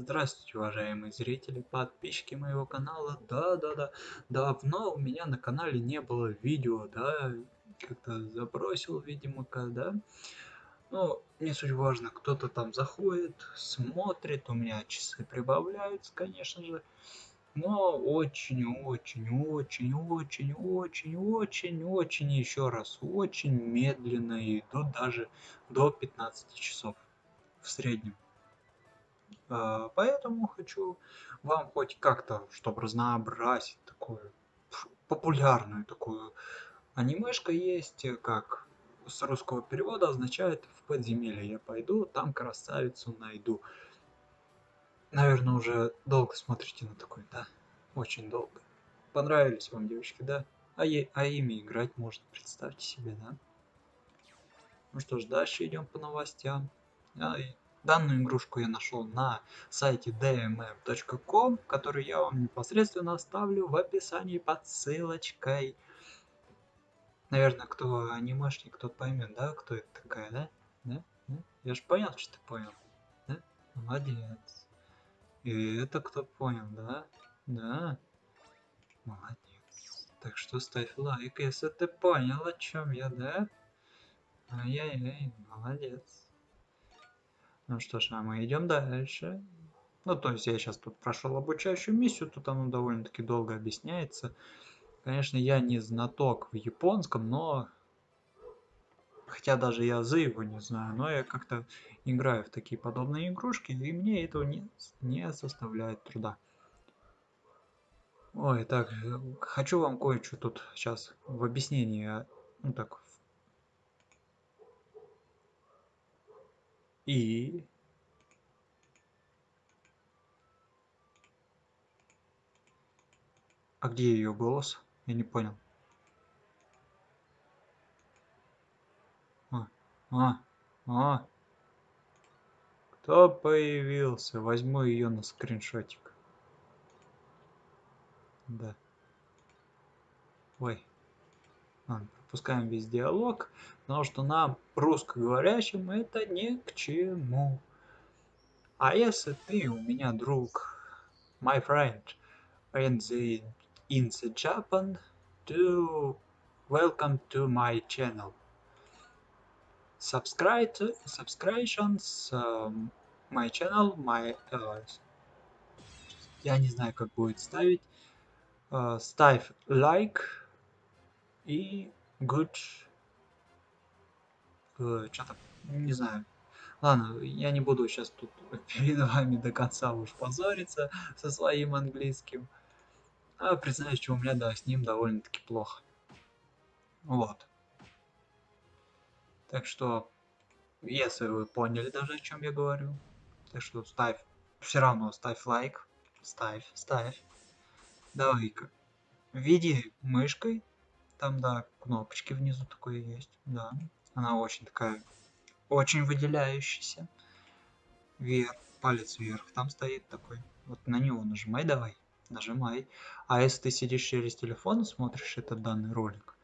Здравствуйте, уважаемые зрители, подписчики моего канала. Да-да-да, давно у меня на канале не было видео, да, как-то забросил, видимо, когда. Ну, не суть важно, кто-то там заходит, смотрит, у меня часы прибавляются, конечно же. Но очень-очень-очень-очень-очень-очень, еще раз, очень медленно идут даже до 15 часов в среднем. А, поэтому хочу вам хоть как-то, чтобы разнообразить такую популярную такую анимешка есть, как с русского перевода означает в подземелье я пойду, там красавицу найду. Наверное, уже долго смотрите на такой, да? Очень долго. Понравились вам девочки, да? А, е а ими играть можно, представьте себе, да? Ну что ж, дальше идем по новостям. А, Данную игрушку я нашел на сайте dmm.com, который я вам непосредственно оставлю в описании под ссылочкой. Наверное, кто анимешник, тот поймет, да, кто это такая, да? Да? да? Я же понял, что ты понял. Да? Молодец. И это кто понял, да? Да? Молодец. Так что ставь лайк, если ты понял, о чем я, да? Ай-яй-яй, молодец. Ну что ж, а мы идем дальше. Ну, то есть я сейчас тут прошел обучающую миссию, тут оно довольно-таки долго объясняется. Конечно, я не знаток в японском, но... Хотя даже язы его не знаю, но я как-то играю в такие подобные игрушки, и мне этого не, не составляет труда. Ой, так, хочу вам кое-что тут сейчас в объяснении, ну так, И А где ее голос? Я не понял. А, а, а. Кто появился? Возьму ее на скриншотик. Да. Ой. Ладно, пропускаем весь диалог, потому что нам, русскоговорящим, это ни к чему. А если ты у меня друг, my friend, in the, in the Japan, to welcome to my channel. Subscribe, subscriptions, um, my channel, my, uh, я не знаю, как будет ставить, uh, ставь лайк, и good. Э, что-то не знаю. Ладно я не буду сейчас тут перед вами до конца уж позориться со своим английским. А признаюсь что у меня да с ним довольно-таки плохо. Вот. Так что если вы поняли даже о чем я говорю так что ставь все равно ставь лайк. Ставь ставь. Давай-ка. Веди мышкой там, да, кнопочки внизу такое есть. Да. Она очень такая, очень выделяющаяся. Вверх, палец вверх. Там стоит такой. Вот на него нажимай давай. Нажимай. А если ты сидишь через телефон и смотришь этот данный ролик,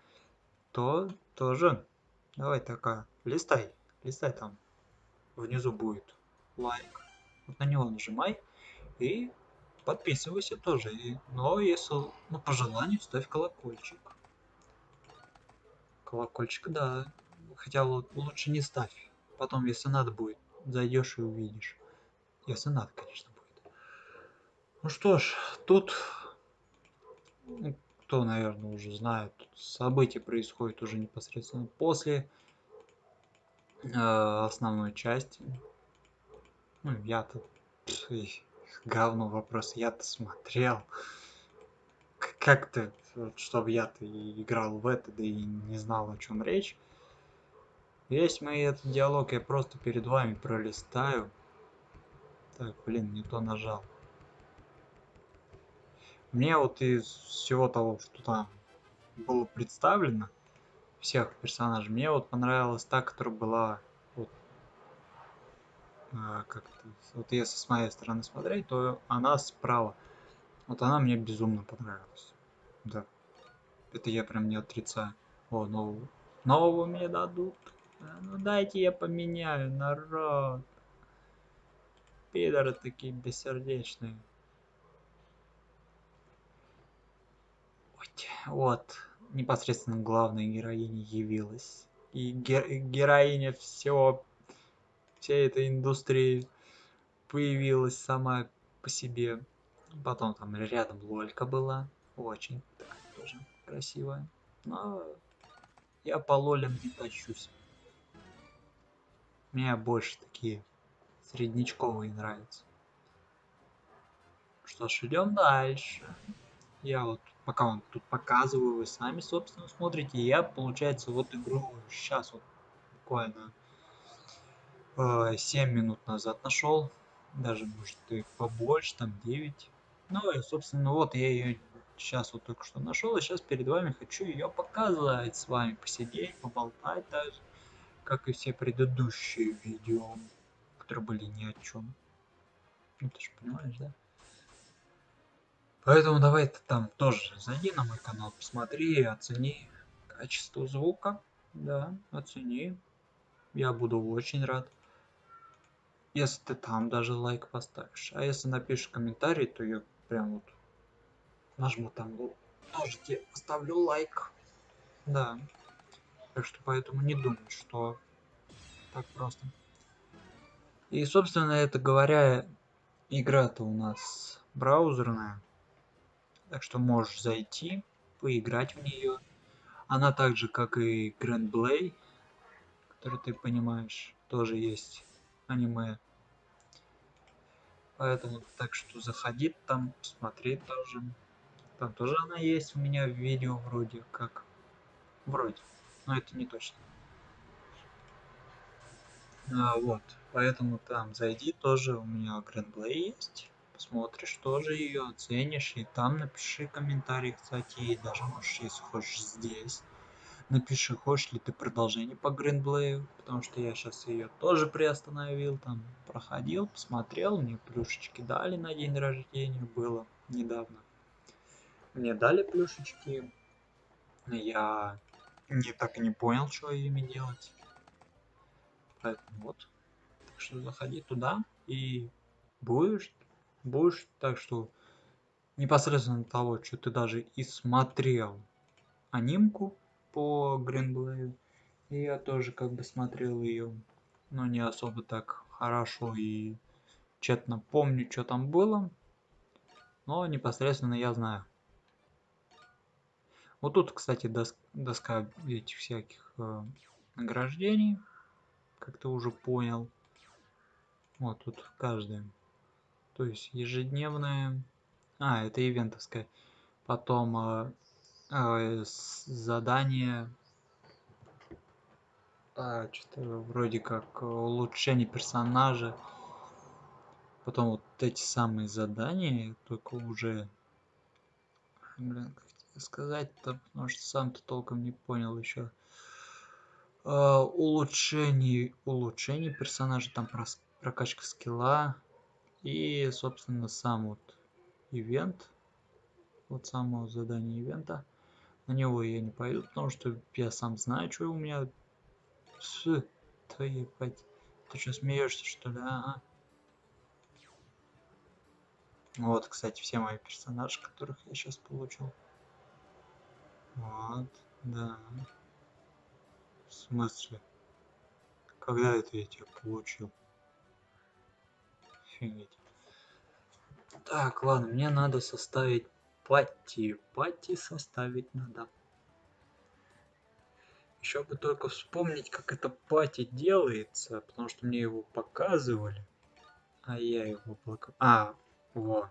то тоже давай такая. Листай. Листай там. Внизу будет лайк. Вот на него нажимай. И подписывайся тоже. И, но если ну, по желанию ставь колокольчик колокольчик, да. Хотя лучше не ставь. Потом, если надо будет, зайдешь и увидишь. Если надо, конечно, будет. Ну что ж, тут, ну, кто, наверное, уже знает, события происходят уже непосредственно после э, основной части. Ну, я-то говно вопрос, я-то смотрел. Как-то вот, чтобы я-то играл в это, да и не знал, о чем речь. Весь мой этот диалог я просто перед вами пролистаю. Так, блин, не то нажал. Мне вот из всего того, что там было представлено, всех персонажей, мне вот понравилась та, которая была вот, а, как -то, вот если с моей стороны смотреть, то она справа. Вот она мне безумно понравилась. Да. Это я прям не отрицаю. О, нового. Нового мне дадут. А, ну дайте я поменяю, народ. пидоры такие бессердечные. Вот, непосредственно главная героиня явилась. И гер героиня всего, всей этой индустрии появилась сама по себе. Потом там рядом Лолька была. Очень такая тоже красивая. Но я по лолям не тащусь. Мне больше такие среднячковые нравятся. Что ж, идем дальше. Я вот, пока вам тут показываю, вы сами, собственно, смотрите. Я, получается, вот игру сейчас вот буквально э, 7 минут назад нашел. Даже, может, и побольше, там 9. Ну и, собственно, вот я ее сейчас вот только что нашел. И сейчас перед вами хочу ее показать с вами, посидеть, поболтать даже. Как и все предыдущие видео, которые были ни о чем. Ну ты же понимаешь, да? Поэтому давай ты там тоже зайди на мой канал, посмотри, оцени качество звука. Да, оцени. Я буду очень рад. Если ты там даже лайк поставишь. А если напишешь комментарий, то я прям вот нажму там тоже тебе поставлю лайк. Да. Так что поэтому не думай, что так просто. И, собственно, это говоря, игра-то у нас браузерная. Так что можешь зайти, поиграть в нее. Она так же, как и Grand Blade, который ты понимаешь, тоже есть аниме. Поэтому так что заходи там, смотри тоже. Там тоже она есть у меня в видео вроде как. Вроде. Но это не точно. А, вот. Поэтому там зайди тоже. У меня Blade есть посмотришь тоже ее, оценишь, и там напиши комментарий, кстати, и даже можешь, если хочешь, здесь. Напиши, хочешь ли ты продолжение по Гринблею, потому что я сейчас ее тоже приостановил, там проходил, посмотрел, мне плюшечки дали на день рождения, было недавно. Мне дали плюшечки, я не так и не понял, что ими делать. Поэтому вот. Так что заходи туда и будешь будешь так что непосредственно того, что ты даже и смотрел анимку по Гринблею. И я тоже как бы смотрел ее, но не особо так хорошо и тщетно помню, что там было. Но непосредственно я знаю. Вот тут, кстати, дос доска этих всяких э, награждений, как ты уже понял. Вот тут каждый то есть ежедневная. А это ивентовская. Потом э, э, задание. А, что-то вроде как улучшение персонажа. Потом вот эти самые задания только уже. Блин как сказать-то потому что сам-то толком не понял еще Uh, улучшение улучшение персонажа там прокачка скилла и, собственно, сам вот ивент, вот само задание ивента, на него я не пойду, потому что я сам знаю, что у меня с твоей пать. Ты что, смеешься, что ли, а? Вот, кстати, все мои персонажи, которых я сейчас получил. Вот, да. В смысле? Когда это я тебя получил? Офигеть. Так, ладно, мне надо составить пати. Пати составить надо. Еще бы только вспомнить, как это пати делается, потому что мне его показывали. А я его блок... А, во.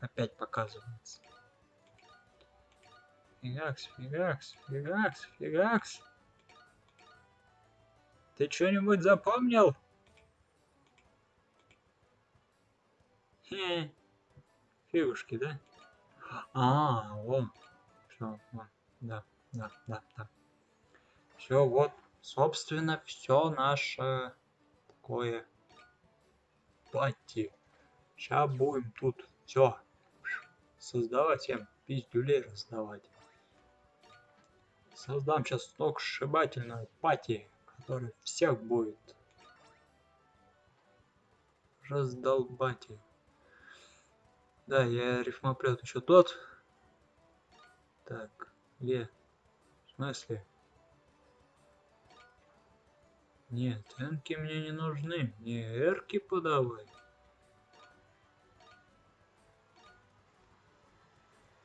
Опять показывается. Фигакс, фигакс, фигакс, фигакс. Ты что-нибудь запомнил? Хе. Фигушки, да? А, вот. Все, вот. Да, да, да, да. Все, вот, собственно, все наше такое пати. Сейчас будем тут все создавать, всем пиздюлей раздавать. Создам сейчас сток сшибательную пати, который всех будет Раздолбатель. Да, я рифмоплет еще тот. Так, где? В смысле? Нет, энки мне не нужны. Мне эрки подавай.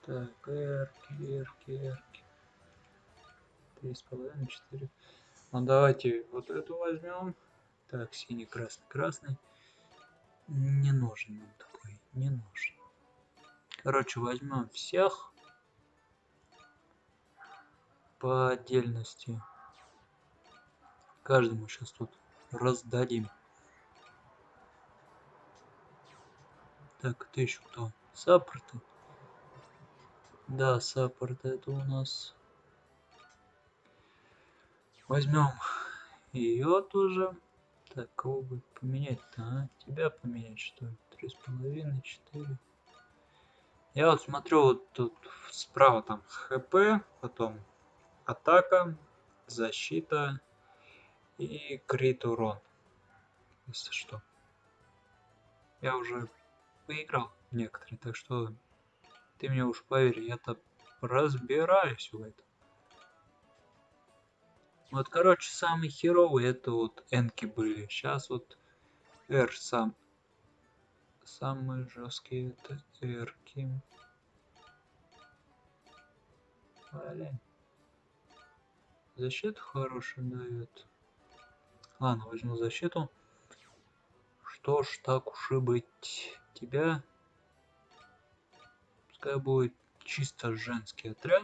Так, эрки, эрки, эрки. Три с половиной, четыре. Ну давайте вот эту возьмем. Так, синий, красный, красный. Не нужен нам такой, не нужен. Короче, возьмем всех по отдельности. Каждому сейчас тут раздадим. Так, ты еще кто? Саппорты? Да, саппорты это у нас. Возьмем ее тоже. Так, кого бы поменять-то, а? Тебя поменять, что ли? Три с половиной, четыре. Я вот смотрю, вот тут справа там ХП, потом атака, защита, и крит урон, если что. Я уже поиграл некоторые, так что ты мне уж поверь, я-то разбираюсь в этом. Вот, короче, самый херовый это вот энки были. Сейчас вот R сам. Самые жесткие это эрки. Блин. Защиту хорошую дает. Ладно, возьму защиту. Что ж, так уж и быть. Тебя... Пускай будет чисто женский отряд.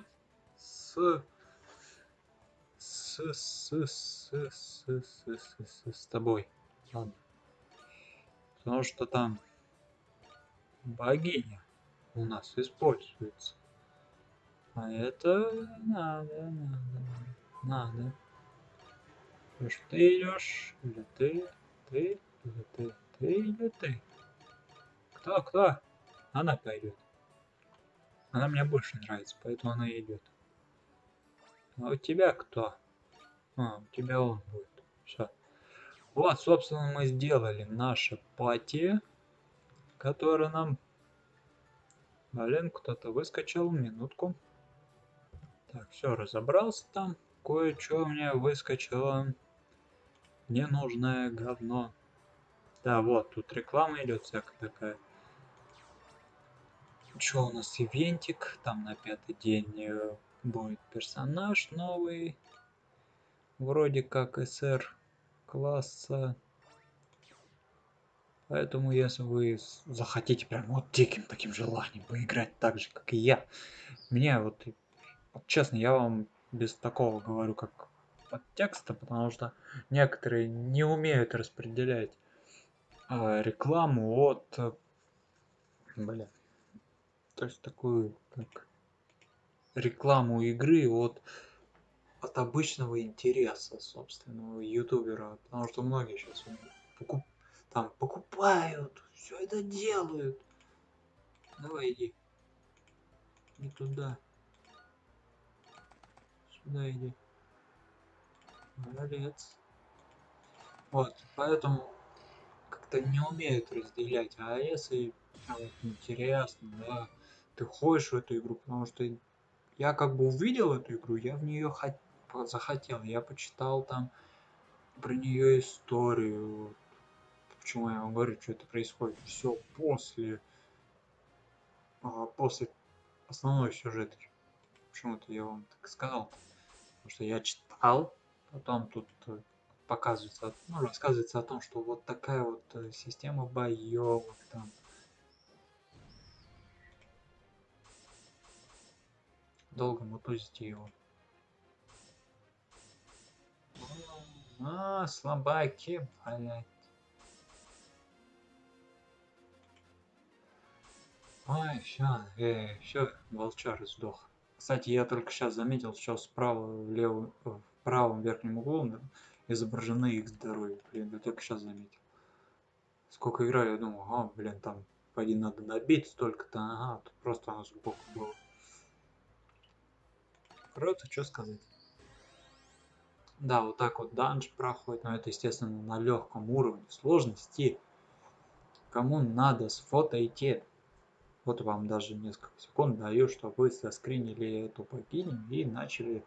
С... С... С... С... С... С... С... С, с тобой. Ладно. Потому что там богиня у нас используется. А это надо, надо, надо. Идешь ты идешь, или ты, ты, или ты, ты или ты. Кто, кто? Она пойдет. Она мне больше нравится, поэтому она идет. А у тебя кто? А, у тебя он будет. Все. Вот, собственно, мы сделали наше пати, которое нам... Блин, кто-то выскочил, минутку. Так, все, разобрался там. Кое-что меня выскочило ненужное говно. Да, вот, тут реклама идет всякая такая. Что у нас ивентик, там на пятый день э, будет персонаж новый. Вроде как СР класса. Поэтому, если вы захотите прям вот диким таким желанием поиграть так же, как и я, мне вот, вот честно, я вам без такого говорю, как подтекста, потому что некоторые не умеют распределять э, рекламу от, блин, то есть такую как рекламу игры от от обычного интереса собственного ютубера, потому что многие сейчас покуп, там покупают, все это делают. Давай иди. Не туда. Сюда иди. Молодец. Вот, поэтому как-то не умеют разделять. А если вот, интересно, да, ты ходишь в эту игру, потому что я как бы увидел эту игру, я в нее хот... захотел, я почитал там про нее историю. Почему я вам говорю, что это происходит? Все после, а, после основной сюжет. Почему-то я вам так сказал. Потому что я читал Потом тут э, показывается, ну, рассказывается о том, что вот такая вот э, система боевок там. Долго мутузите его. А, слабаки, блять. Ой, все, э, все, волчар сдох. Кстати, я только сейчас заметил, что справа, влево, правом верхнем углу изображены их здоровье. Блин, я только сейчас заметил. Сколько играю, я думал, ага, блин, там пойди надо добить столько-то, ага, тут просто оно сбоку было. Круто, что сказать. Да, вот так вот данж проходит, но это, естественно, на легком уровне сложности. кому надо, сфотайте. Вот вам даже несколько секунд даю, чтобы вы заскринили эту богиню и начали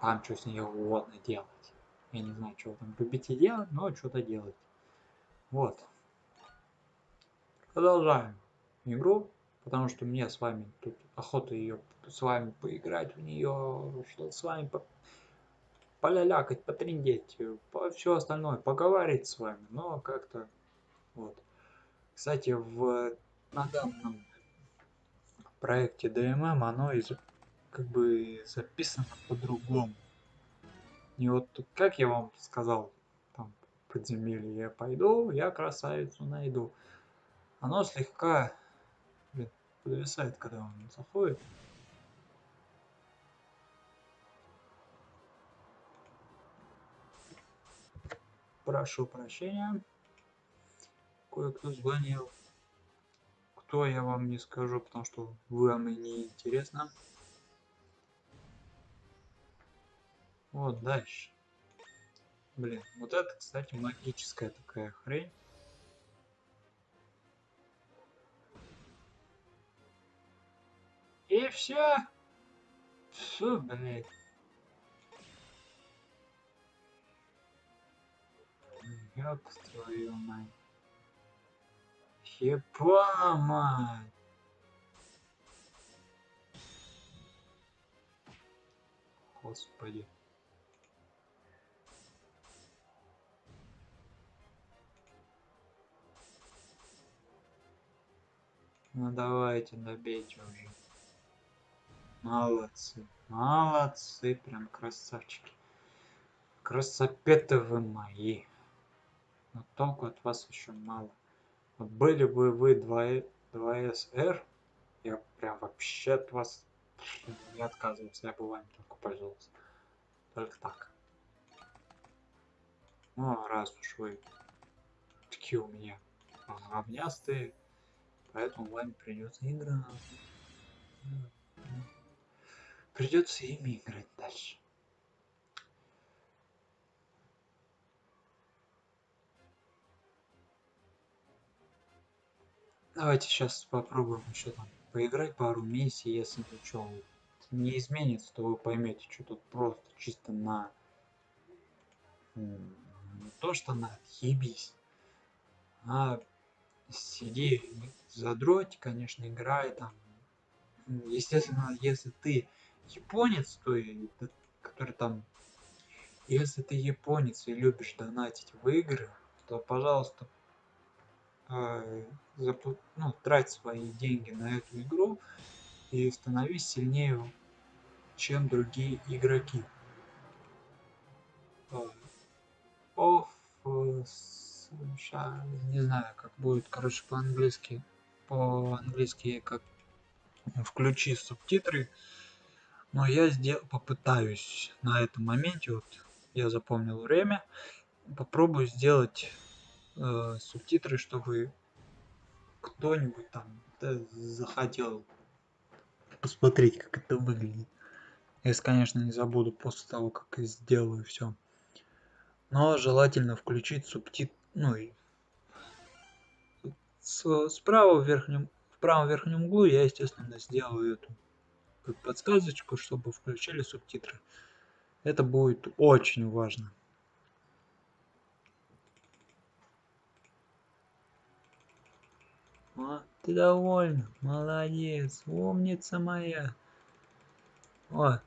там что с ней угодно делать. Я не знаю, что вы там любите делать, но что-то делать. Вот. Продолжаем игру, потому что мне с вами тут охота ее с вами поиграть в нее, что с вами по полялякать, потриндеть, по все остальное, поговорить с вами, но как-то вот. Кстати, в на данном проекте DMM оно из, как бы записано по-другому. И вот как я вам сказал, там подземелье я пойду, я красавицу найду. Оно слегка блин, подвисает, когда он заходит. Прошу прощения. Кое-кто звонил. Кто я вам не скажу, потому что вам и не интересно. Вот дальше. Блин, вот это, кстати, магическая такая хрень. И все. Все, блядь. Ёб твою мать. Ебана мать. Господи. Ну давайте, добейте уже. Молодцы. Молодцы, прям красавчики. Красопеты вы мои но толку от вас еще мало. Вот были бы вы 2, 2SR, я прям вообще от вас не отказывался, я бы вами только пользовался. Только так. Ну, раз уж вы такие у меня говнястые, поэтому вами придется играть. Придется ими играть дальше. Давайте сейчас попробуем еще там поиграть пару миссий, если ничего не изменится, то вы поймете, что тут просто чисто на то что на отъебись, а сиди задроть, конечно, играй там. Естественно, если ты японец, то который там, если ты японец и любишь донатить в игры, то, пожалуйста, э, ну, трать свои деньги на эту игру и становись сильнее, чем другие игроки. Off, не знаю, как будет, короче, по-английски, по-английски как включи субтитры, но я сделал, попытаюсь на этом моменте, вот я запомнил время, попробую сделать э, субтитры, чтобы кто-нибудь там захотел посмотреть, как это выглядит. Если, конечно, не забуду после того, как я сделаю все. Но желательно включить субтит... Ну и с, справа в верхнем, в правом верхнем углу я, естественно, сделаю эту подсказочку, чтобы включили субтитры. Это будет очень важно. А, ты довольна? Молодец, умница моя. О.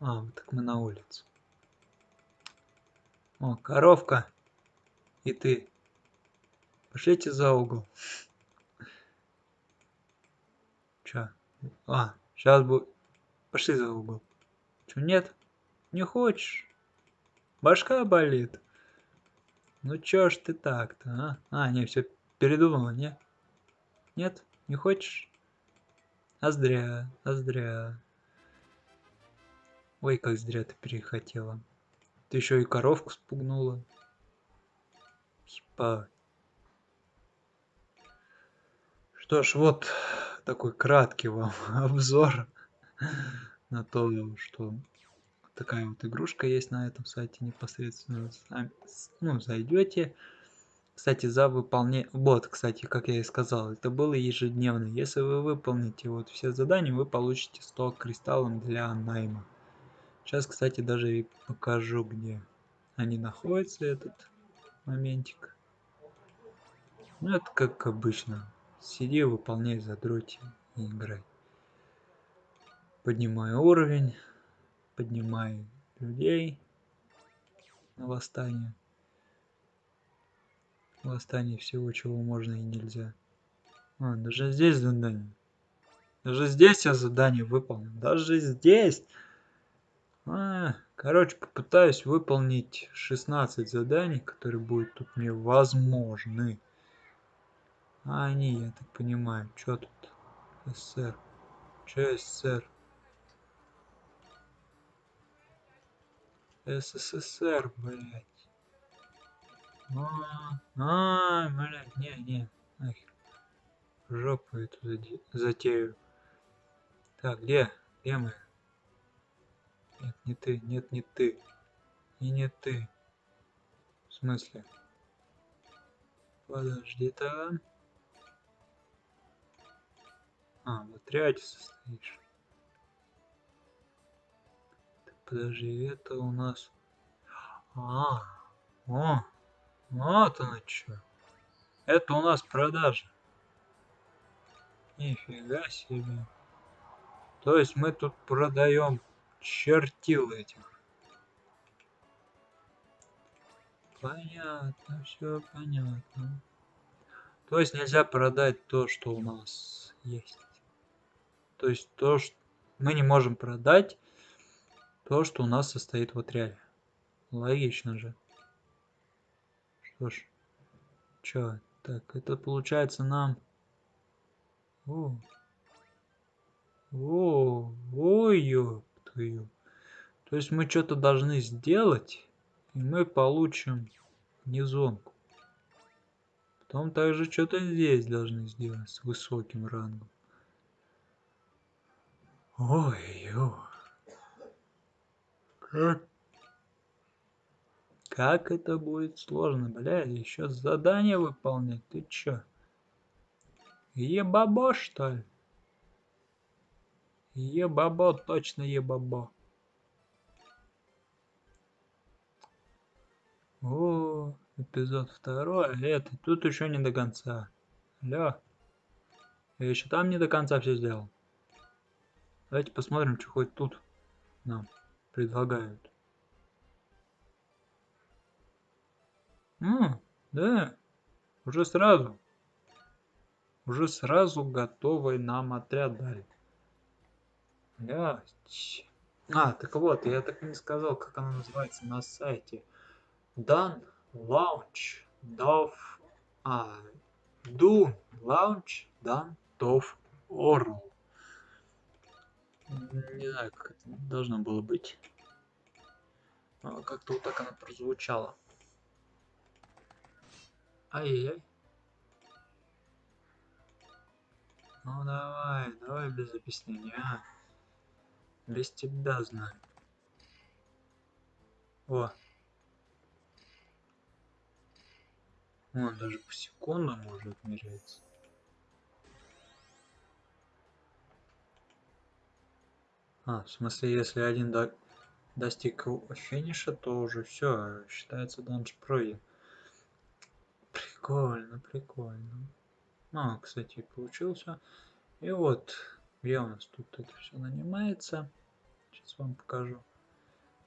А, так мы на улице. О, коровка. И ты. Пошлите за угол. Чё? А, сейчас будет. Пошли за угол. Чё, нет? Не хочешь? Башка болит. Ну чё ж ты так-то, а? А, не, все передумала, не? Нет? Не хочешь? А зря, а зря. Ой, как зря ты перехотела. Ты еще и коровку спугнула. Ебать. Что ж, вот такой краткий вам обзор на то, что такая вот игрушка есть на этом сайте непосредственно. Сами, ну, зайдете, Кстати, за выполнение... Вот, кстати, как я и сказал, это было ежедневно. Если вы выполните вот все задания, вы получите 100 кристаллов для найма. Сейчас, кстати, даже и покажу, где они находятся, этот моментик. Ну, это как обычно. Сиди, выполняй, задройте и играй. Поднимаю уровень, поднимаю людей на восстание. Восстание всего, чего можно и нельзя. А, даже здесь задание. Даже здесь я задание выполнил. Даже здесь. А, короче, попытаюсь выполнить 16 заданий, которые будут тут мне возможны. А они, я так понимаю, что тут? СССР. Че СССР? СССР, блядь. А, а, блядь, не, не. Жопу эту затею. Так, где? Где мы? Нет, не ты, нет, не ты. И не ты. В смысле? Подожди там. А, в отряде состоишь. Подожди, это у нас... А, о, вот оно что. Это у нас продажа. Нифига себе. То есть мы тут продаем чертил этих. Понятно, все понятно. То есть нельзя продать то, что у нас есть. То есть то, что мы не можем продать то, что у нас состоит в отряде. Логично же. Что ж. Чё? Так, это получается нам... О. О, ой, ёп твою. То есть мы что-то должны сделать, и мы получим низонку. Потом также что-то здесь должны сделать с высоким рангом. Ой-ой. Как как это будет сложно, бля, еще задание выполнять, ты чё? Ебабо, что ли? Ебабо, точно ебабо. О, эпизод второй, это тут еще не до конца. Алло. Я еще там не до конца все сделал. Давайте посмотрим, что хоть тут нам предлагают. М, да, уже сразу. Уже сразу готовый нам отряд дали. Блять. А, так вот, я так и не сказал, как она называется на сайте. Dan Launch Dov... А, Do Launch Dan Dov Orl. Не знаю, как это должно было быть. Как-то вот так она прозвучала. Ай-яй-яй. Ну давай, давай без объяснения. А. Без тебя знаю. О. Он даже по секундам может меряется. А, в смысле, если один до... достиг финиша, то уже все, считается данж пройден. Прикольно, прикольно. Ну, кстати, получился. И вот, где у нас тут это все нанимается. Сейчас вам покажу.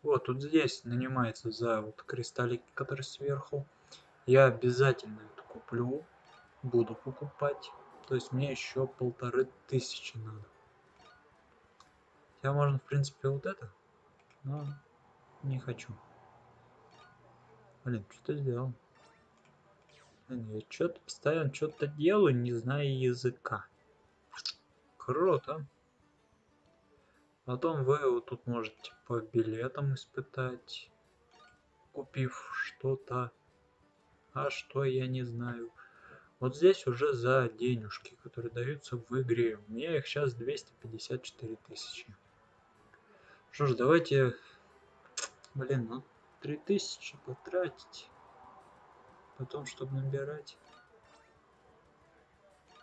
Вот, тут здесь нанимается за вот кристаллики, которые сверху. Я обязательно это куплю. Буду покупать. То есть мне еще полторы тысячи надо. Хотя можно, в принципе, вот это. Но не хочу. Блин, что ты сделал? Я что-то постоянно что-то делаю, не зная языка. Круто. Потом вы вот тут можете по билетам испытать, купив что-то. А что, я не знаю. Вот здесь уже за денежки, которые даются в игре. У меня их сейчас 254 тысячи. Что ж, давайте... Блин, ну 3000 потратить. Потом, чтобы набирать.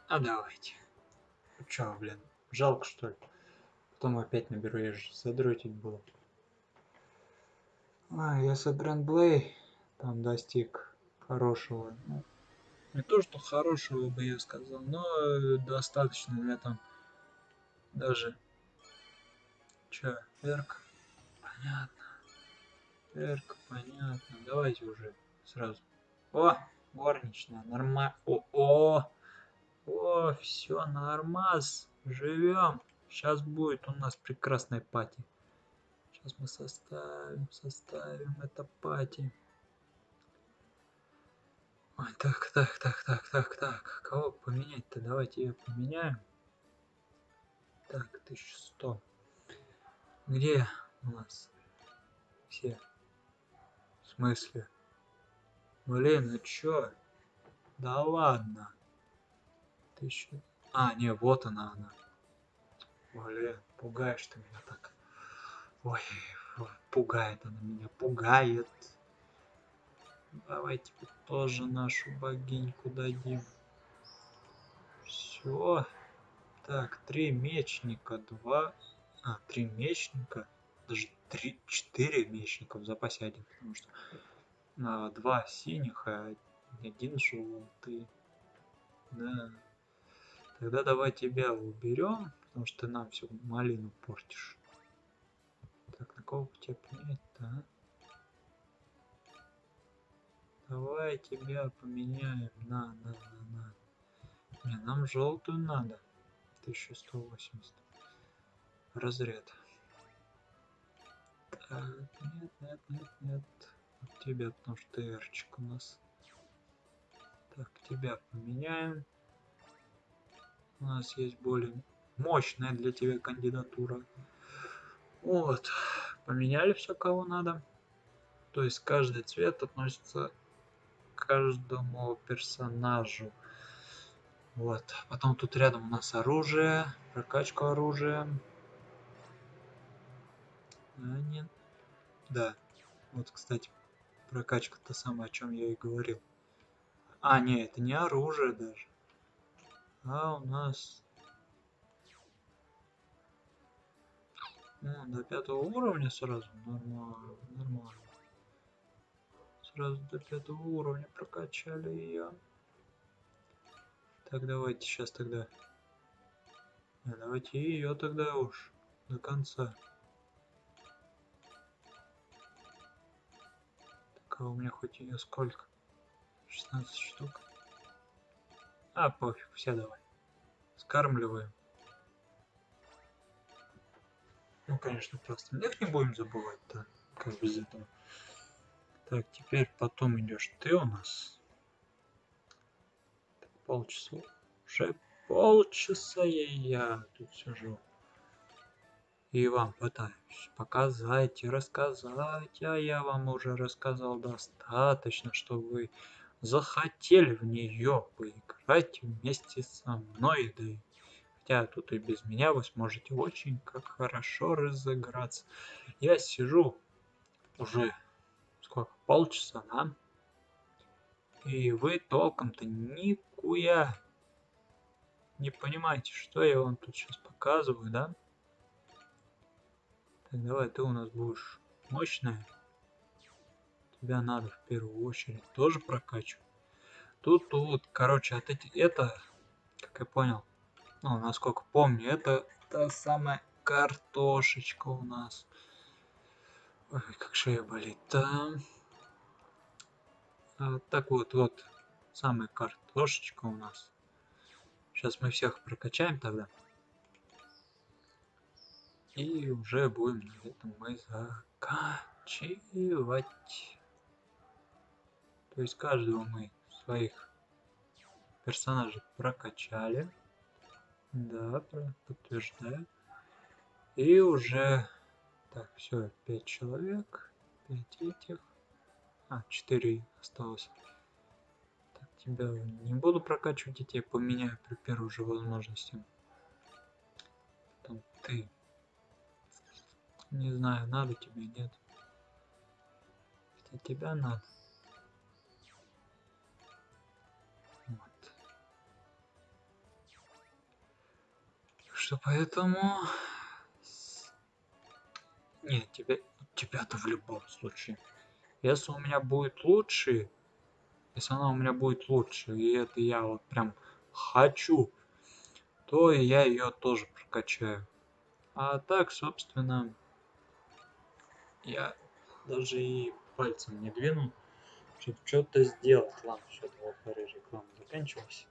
А давайте. Ну чё, блин, жалко что ли? Потом опять наберу, я же задротить буду. А, если Гранд Блей там достиг хорошего, ну, не то что хорошего бы я сказал, но э, достаточно для там даже Чё, Эрк? Понятно. Эрк, понятно. Давайте уже сразу. О, горничная, нормально. О, о, о, все, нормас. Живем. Сейчас будет у нас прекрасная пати. Сейчас мы составим, составим это пати. Ой, так, так, так, так, так, так. Кого поменять-то? Давайте ее поменяем. Так, 1100. Где у нас все? В смысле? Блин, ну чё? Да ладно. Ты еще... А, не, вот она она. Блин, пугаешь ты меня так. Ой, пугает она меня, пугает. Давайте тоже нашу богиньку дадим. Все. Так, три мечника, два а, три мечника, даже три, четыре мечника в запасе один, потому что два синих, а один желтый. Да. Тогда давай тебя уберем, потому что ты нам всю малину портишь. Так, на кого тебя поменять-то, а? Давай тебя поменяем на, на, на, на. Не, нам желтую надо. 1180 разряд. Так, нет, нет, нет, нет. Тебя, потому что эрчик у нас. Так, тебя поменяем. У нас есть более мощная для тебя кандидатура. Вот. Поменяли все, кого надо. То есть каждый цвет относится к каждому персонажу. Вот. Потом тут рядом у нас оружие, прокачку оружия. А, нет. Да. Вот, кстати, прокачка то самое, о чем я и говорил. А, не, это не оружие даже. А у нас... Ну, до пятого уровня сразу. Нормально, нормально. Сразу до пятого уровня прокачали ее. Так, давайте сейчас тогда. Давайте ее тогда уж до конца. У меня хоть ее сколько? 16 штук. А, пофиг, все давай. Скармливаем. Ну, конечно, просто их не будем забывать, да, как без этого. Так, теперь потом идешь ты у нас. Полчаса. Уже полчаса я, я тут сижу и вам пытаюсь показать и рассказать, а я вам уже рассказал достаточно, что вы захотели в нее поиграть вместе со мной, да и хотя тут и без меня вы сможете очень как хорошо разыграться. Я сижу уже сколько, полчаса, да? И вы толком-то никуя не понимаете, что я вам тут сейчас показываю, да? Так, давай, ты у нас будешь мощная. Тебя надо в первую очередь тоже прокачивать. Тут, тут, короче, от эти, это, как я понял, ну, насколько помню, это та самая картошечка у нас. Ой, как шея болит. Да. А, так вот, вот, самая картошечка у нас. Сейчас мы всех прокачаем тогда. И уже будем на этом мы заканчивать. То есть каждого мы своих персонажей прокачали. Да, подтверждаю. И уже... Так, все, 5 человек. 5 этих. А, 4 осталось. Так, тебя не буду прокачивать, я тебя поменяю при первой же возможности. Там ты не знаю, надо тебе, нет. Это тебя надо. Вот. Что поэтому... Нет, тебе, Тебя-то в любом случае. Если у меня будет лучше... Если она у меня будет лучше, и это я вот прям хочу, то я ее тоже прокачаю. А так, собственно, я даже и пальцем не двинул, чтобы что-то сделать. Ладно, что-то вот реклама заканчивалась.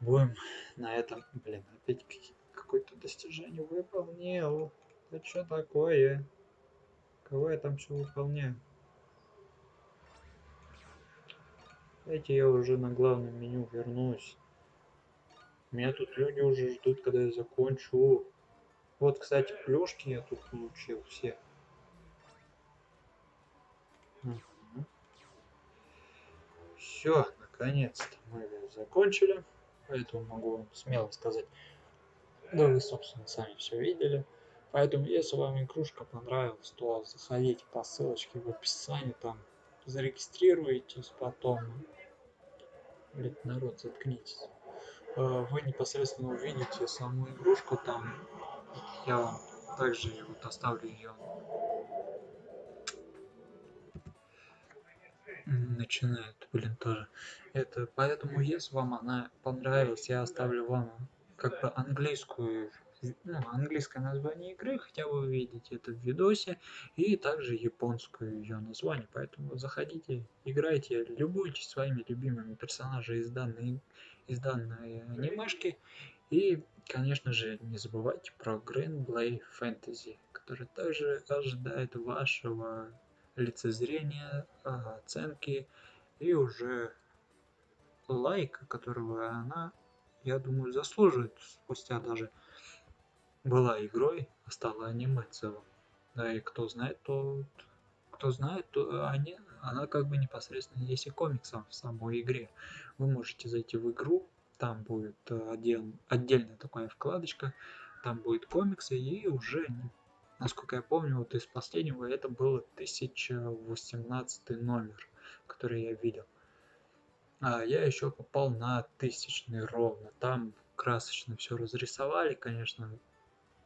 Будем на этом, блин, опять какое-то достижение выполнил. Это что такое? Кого я там что выполняю? Давайте я уже на главном меню вернусь. Меня тут люди уже ждут, когда я закончу. Вот, кстати, плюшки я тут получил все. Все, наконец-то мы закончили. Поэтому могу вам смело сказать. Да вы, собственно, сами все видели. Поэтому, если вам игрушка понравилась, то заходите по ссылочке в описании, там зарегистрируйтесь потом. Блин, народ, заткнитесь. Э, вы непосредственно увидите саму игрушку там. Я вам также вот оставлю ее. Начинает, блин, тоже. Это поэтому, если вам она понравилась, я оставлю вам как бы английскую ну, английское название игры, хотя вы увидите это в видосе, и также японское ее название. Поэтому заходите, играйте, любуйтесь своими любимыми персонажами из данной, из данной анимешки. И, конечно же, не забывайте про Green Blade Fantasy, который также ожидает вашего лицезрения, оценки и уже лайка, которого она, я думаю, заслуживает спустя даже была игрой, а стала аниме целым. Да, и кто знает, то кто знает, то они, она как бы непосредственно есть и комиксом в самой игре. Вы можете зайти в игру, там будет э, отдел, отдельная такая вкладочка, там будет комиксы, и уже, насколько я помню, вот из последнего это был 1018 номер, который я видел. А я еще попал на тысячный ровно. Там красочно все разрисовали, конечно,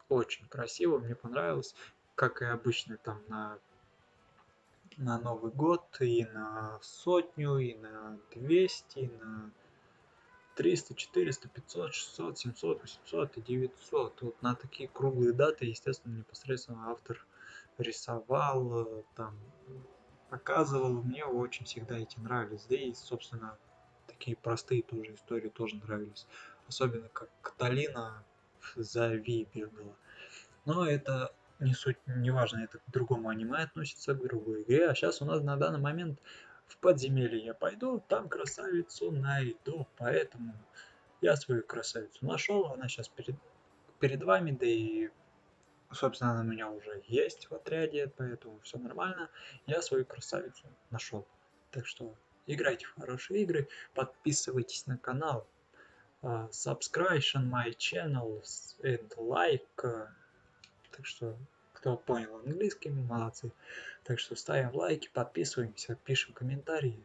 очень красиво, мне понравилось, как и обычно там на на Новый год, и на сотню, и на 200, и на 300, 400, 500, 600, 700, 800 и 900. Вот на такие круглые даты, естественно, непосредственно автор рисовал, там, показывал. Мне очень всегда эти нравились. Да и, собственно, такие простые тоже истории тоже нравились. Особенно как Каталина за Ви бегала. Но это не суть, не важно, это к другому аниме относится, к другой игре. А сейчас у нас на данный момент в подземелье я пойду, там красавицу найду. Поэтому я свою красавицу нашел, она сейчас перед, перед вами, да и, собственно, она у меня уже есть в отряде, поэтому все нормально. Я свою красавицу нашел. Так что играйте в хорошие игры, подписывайтесь на канал, uh, subscribe my channel and like. Так что, кто понял английский, молодцы. Так что ставим лайки, подписываемся, пишем комментарии.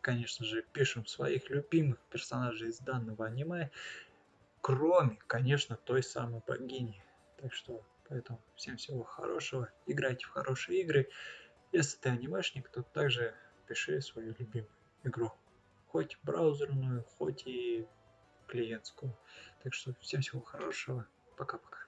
Конечно же, пишем своих любимых персонажей из данного аниме. Кроме, конечно, той самой богини. Так что, поэтому всем всего хорошего. Играйте в хорошие игры. Если ты анимешник, то также пиши свою любимую игру. Хоть браузерную, хоть и клиентскую. Так что всем всего хорошего. Пока-пока.